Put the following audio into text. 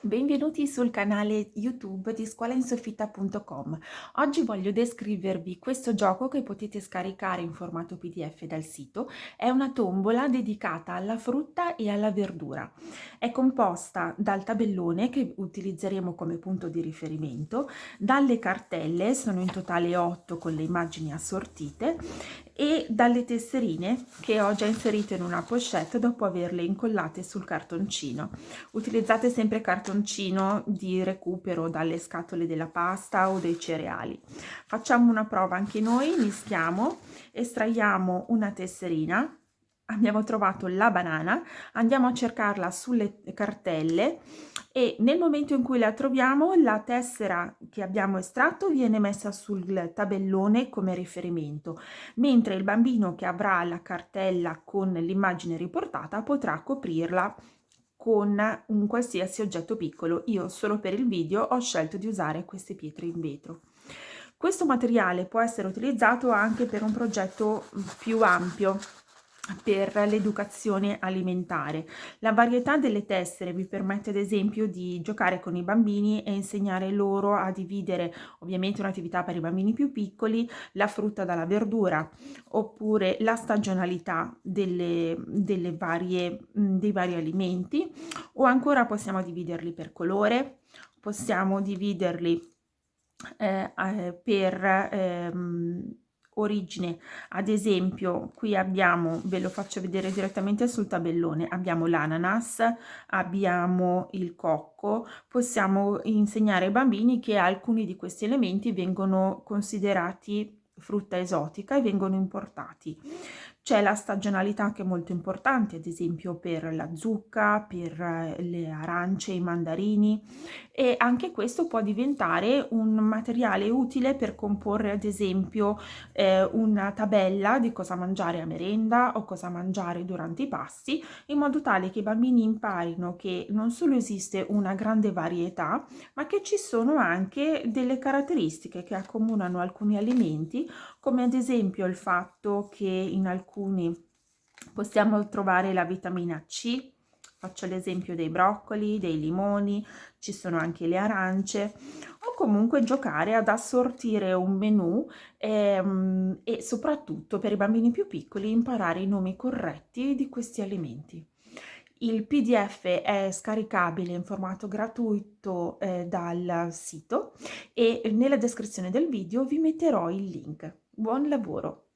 Benvenuti sul canale YouTube di scuolainsoffitta.com. Oggi voglio descrivervi questo gioco che potete scaricare in formato PDF dal sito. È una tombola dedicata alla frutta e alla verdura. È composta dal tabellone che utilizzeremo come punto di riferimento, dalle cartelle, sono in totale 8 con le immagini assortite, e dalle tesserine che ho già inserito in una pochette dopo averle incollate sul cartoncino. Utilizzate sempre cartoncino di recupero dalle scatole della pasta o dei cereali. Facciamo una prova anche noi, mischiamo, estraiamo una tesserina abbiamo trovato la banana, andiamo a cercarla sulle cartelle e nel momento in cui la troviamo la tessera che abbiamo estratto viene messa sul tabellone come riferimento, mentre il bambino che avrà la cartella con l'immagine riportata potrà coprirla con un qualsiasi oggetto piccolo. Io solo per il video ho scelto di usare queste pietre in vetro. Questo materiale può essere utilizzato anche per un progetto più ampio, per l'educazione alimentare. La varietà delle tessere vi permette ad esempio di giocare con i bambini e insegnare loro a dividere ovviamente un'attività per i bambini più piccoli, la frutta dalla verdura oppure la stagionalità delle, delle varie, dei vari alimenti o ancora possiamo dividerli per colore, possiamo dividerli eh, per ehm, origine. Ad esempio qui abbiamo ve lo faccio vedere direttamente sul tabellone abbiamo l'ananas abbiamo il cocco possiamo insegnare ai bambini che alcuni di questi elementi vengono considerati frutta esotica e vengono importati c'è la stagionalità che è molto importante, ad esempio per la zucca, per eh, le arance, i mandarini e anche questo può diventare un materiale utile per comporre ad esempio eh, una tabella di cosa mangiare a merenda o cosa mangiare durante i pasti in modo tale che i bambini imparino che non solo esiste una grande varietà ma che ci sono anche delle caratteristiche che accomunano alcuni alimenti come ad esempio il fatto che in alcuni possiamo trovare la vitamina C, faccio l'esempio dei broccoli, dei limoni, ci sono anche le arance, o comunque giocare ad assortire un menù ehm, e soprattutto per i bambini più piccoli imparare i nomi corretti di questi alimenti. Il PDF è scaricabile in formato gratuito eh, dal sito e nella descrizione del video vi metterò il link. Buon lavoro!